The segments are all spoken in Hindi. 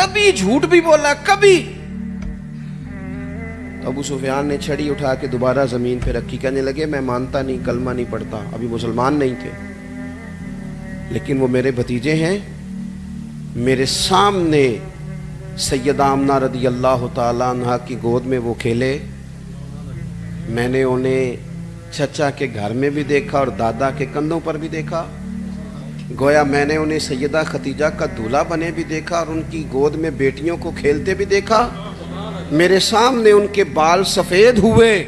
कभी झूठ भी बोला, कभी। अबू सुफियान ने छड़ी उठा के दोबारा ज़मीन पे रखी। कहने लगे, मैं मानता नहीं, कलमा नहीं पढ़ता। अभी मुसलमान नहीं थे। लेकिन वो मेरे भतीजे हैं। मेरे सामने सैयदा आमना रदी अल्लाह तहा की गोद में वो खेले। मैंने उन्हें चचा के घर में भी देखा और दादा के कंधों पर भी देखा। गोया मैंने उन्हें सैदा खतीजा का दूल्हा बने भी देखा और उनकी गोद में बेटियों को खेलते भी देखा। मेरे सामने उनके बाल सफ़ेद हुए।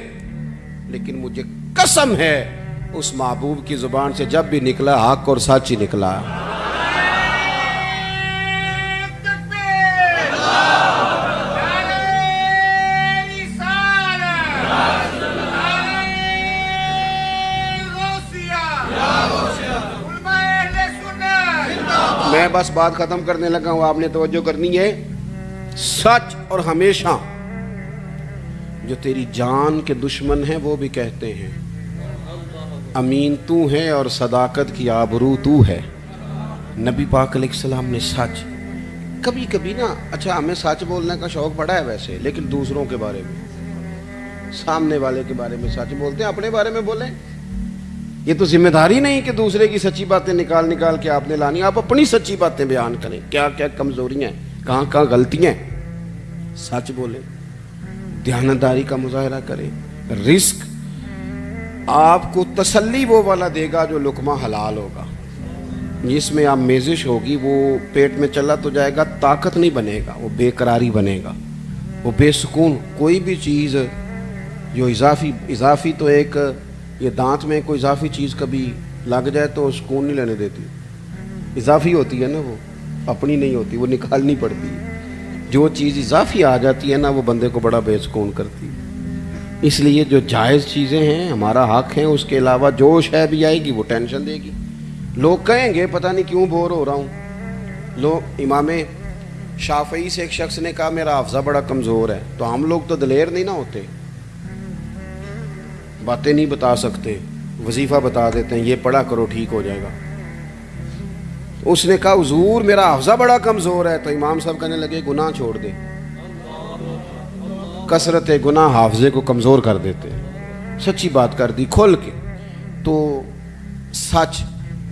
लेकिन मुझे कसम है, उस महबूब की ज़ुबान से जब भी निकला, हक और सच निकला। मैं बस बात ख़त्म करने लगा हूँ, आपने तवज्जो करनी है। सच और हमेशा, जो तेरी जान के दुश्मन हैं, वो भी कहते हैं, अमीन तू है और सदाकत की आबरू तू है। नबी पाक सलाम ने सच कभी कभी ना अच्छा हमें सच बोलने का शौक पड़ा है वैसे, लेकिन दूसरों के बारे में, सामने वाले के बारे में सच बोलते हैं, अपने बारे में बोलें। ये तो ज़िम्मेदारी नहीं कि दूसरे की सच्ची बातें निकाल निकाल के आपने लानी, आप अपनी सच्ची बातें बयान करें। क्या क्या कमजोरियाँ हैं? कहाँ कहाँ गलतियाँ हैं? सच बोले, ध्यानदारी का मुजाहरा करें, रिस्क। आपको तसल्ली वो वाला देगा जो लुकमा हलाल होगा। जिसमें आप मेजिश होगी, वो पेट में चला तो जाएगा, ताकत नहीं बनेगा, वो बेकरारी बनेगा, वो बेसकून। कोई भी चीज़, जो इजाफी इजाफी तो एक ये दांत में कोई इजाफी चीज़ कभी लग जाए तो सुकून नहीं लेने देती। इजाफी होती है ना वो, अपनी नहीं होती, वो निकालनी पड़ती है। जो चीज़ इजाफी आ जाती है ना, वो बंदे को बड़ा बेसकून करती है। इसलिए जो जायज़ चीज़ें हैं, हमारा हक है, उसके अलावा जो शय भी आएगी, वो टेंशन देगी। लोग कहेंगे, पता नहीं क्यों बोर हो रहा हूँ। लोग, इमाम शाफई से एक शख्स ने कहा, मेरा हाफजा बड़ा कमज़ोर है। तो हम लोग तो दलेर नहीं ना होते। बातें नहीं बता सकते, वजीफ़ा बता देते हैं, ये पढ़ा करो, ठीक हो जाएगा। उसने कहा, हजूर, मेरा हाफजा बड़ा कमज़ोर है। तो इमाम साहब कहने लगे, गुनाह छोड़ दे। कसरत गुनाह हाफजे को कमज़ोर कर देते सच्ची बात कर दी, खोल के। तो सच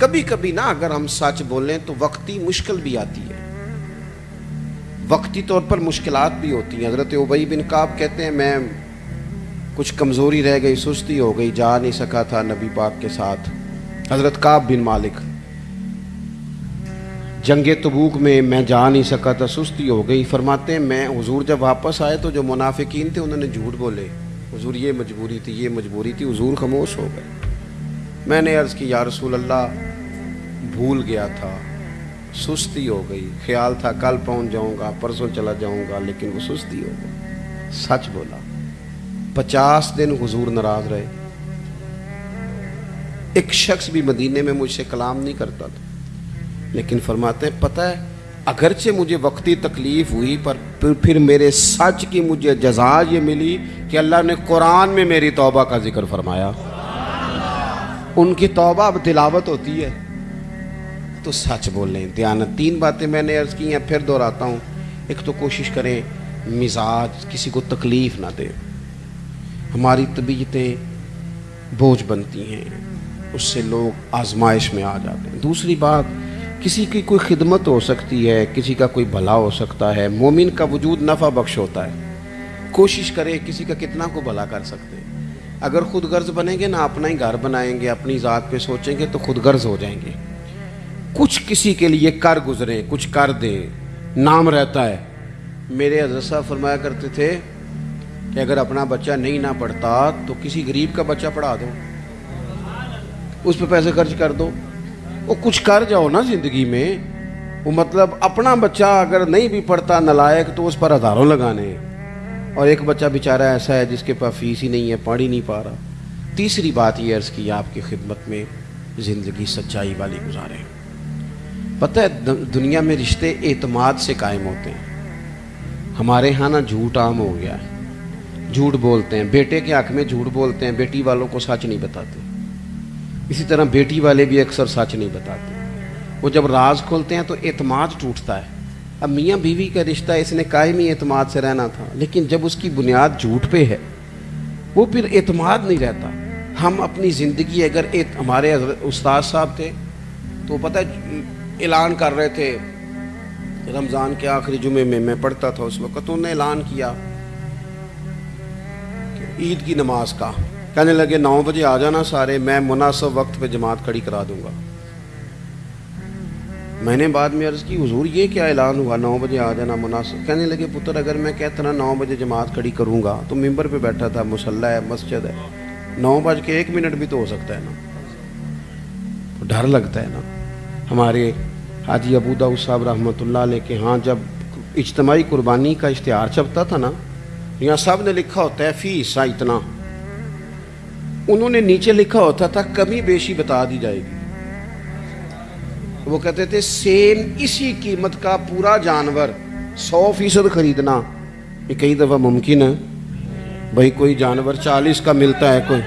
कभी कभी ना, अगर हम सच बोलें तो वक्ती मुश्किल भी आती है। वक्ती तौर पर मुश्किलात भी होती हैं। हज़रत उबई बिन काब कहते हैं, मैं कुछ कमज़ोरी रह गई, सुस्ती हो गई, जा नहीं सका था नबी पाक के साथ। हज़रत काब बिन मालिक, जंग तबूक में मैं जा नहीं सका था, सुस्ती हो गई। फरमाते, मैं हुजूर जब वापस आए तो जो मुनाफिकीन थे, उन्होंने झूठ बोले। हुजूर, ये मजबूरी थी, ये मजबूरी थी, हुजूर खामोश हो गए। मैंने अर्ज़ की, या रसूल अल्लाह भूल गया था, सुस्ती हो गई। ख्याल था, कल पहुँच जाऊँगा, परसों चला जाऊँगा, लेकिन वो सुस्ती हो गई। सच बोला। पचास दिन हुजूर नाराज़ रहे। एक शख्स भी मदीने में मुझसे कलाम नहीं करता था। लेकिन फरमाते हैं, पता है, अगरचे मुझे वक्ती तकलीफ़ हुई, पर फिर मेरे सच की मुझे जजा ये मिली कि अल्लाह ने कुरान में मेरी तौबा का ज़िक्र फरमाया। उनकी तौबा अब तिलावत होती है। तो सच बोल ध्यान तीन बातें मैंने अर्ज़ की हैं, फिर दोहराता हूँ। एक तो कोशिश करें, मिजाज, किसी को तकलीफ़ ना दें। हमारी तबीयतें बोझ बनती हैं, उससे लोग आजमाइश में आ जाते हैं। दूसरी बात, किसी की कोई खिदमत हो सकती है, किसी का कोई भला हो सकता है, मोमिन का वजूद नफ़ा बख्श होता है। कोशिश करें किसी का कितना को भला कर सकते हैं। अगर खुद गर्ज बनेंगे ना, अपना ही घर बनाएँगे, अपनी ज़ात पे सोचेंगे तो खुद गर्ज हो जाएँगे। कुछ किसी के लिए कर गुजरे, कुछ कर दे, नाम रहता है। मेरे हज़रत साहब फरमाया करते थे कि अगर अपना बच्चा नहीं ना पढ़ता तो किसी गरीब का बच्चा पढ़ा दो। उस पर पैसे खर्च कर दो। वो कुछ कर जाओ ना ज़िंदगी में। वो मतलब अपना बच्चा अगर नहीं भी पढ़ता नलायक तो उस पर हज़ारों लगाने। और एक बच्चा बेचारा ऐसा है जिसके पास फ़ीस ही नहीं है, पढ़ ही नहीं पा रहा। तीसरी बात ये अर्ज़ की आपकी खिदमत में, ज़िंदगी सच्चाई वाली गुजारे। पता है दुनिया में रिश्ते एतमाद से कायम होते हैं। हमारे यहाँ ना झूठ आम हो गया है। झूठ बोलते हैं, बेटे के हक में झूठ बोलते हैं, बेटी वालों को सच नहीं बताते। इसी तरह बेटी वाले भी अक्सर सच नहीं बताते। वो जब राज खोलते हैं तो एतमाद टूटता है। अब मियाँ बीवी का रिश्ता इसने कायमी एतमाद से रहना था। लेकिन जब उसकी बुनियाद झूठ पे है, वो फिर एतमाद नहीं रहता। हम अपनी ज़िंदगी अगर एक हमारे उस्ताद साहब थे तो पता है, ऐलान कर रहे थे, रमज़ान के आखिरी जुमे में मैं पढ़ता था उस वक्त तो उन्होंने ऐलान किया। ईद की नमाज़ का। कहने लगे, नौ बजे आ जाना सारे, मैं मुनासब वक्त पे जमात खड़ी करा दूँगा। मैंने बाद में अर्ज़ की, हजूर, ये क्या ऐलान हुआ? नौ बजे आ जाना मुनासिब। कहने लगे, पुत्र, अगर मैं कहता ना, नौ बजे जमात खड़ी करूँगा तो मेंबर पे बैठा था, मुसल्ला है, मस्जिद है। नौ बज के एक मिनट भी तो हो सकता है ना। डर लगता है ना। हमारे हाजी अबू दाऊद साहब रहमत के हाँ जब इज्तमाही कुर्बानी का इश्तहार छपता था ना यहाँ सबने लिखा होता है, फ़ी हिस्सा इतना। उन्होंने नीचे लिखा होता था, कमी बेशी बता दी जाएगी। वो कहते थे, सेम इसी कीमत का पूरा जानवर सौ फ़ीसद खरीदना। ये कई दफ़ा मुमकिन है। भाई, कोई जानवर चालीस का मिलता है, कोई।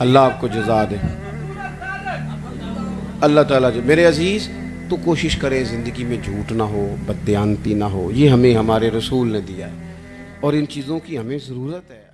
अल्लाह आपको जजा दे। अल्लाह ताला जो, मेरे अज़ीज़ तो कोशिश करें ज़िंदगी में झूठ ना हो बदती ना हो। ये हमें, हमारे रसूल ने दिया है। और इन चीज़ों की हमें ज़रूरत है।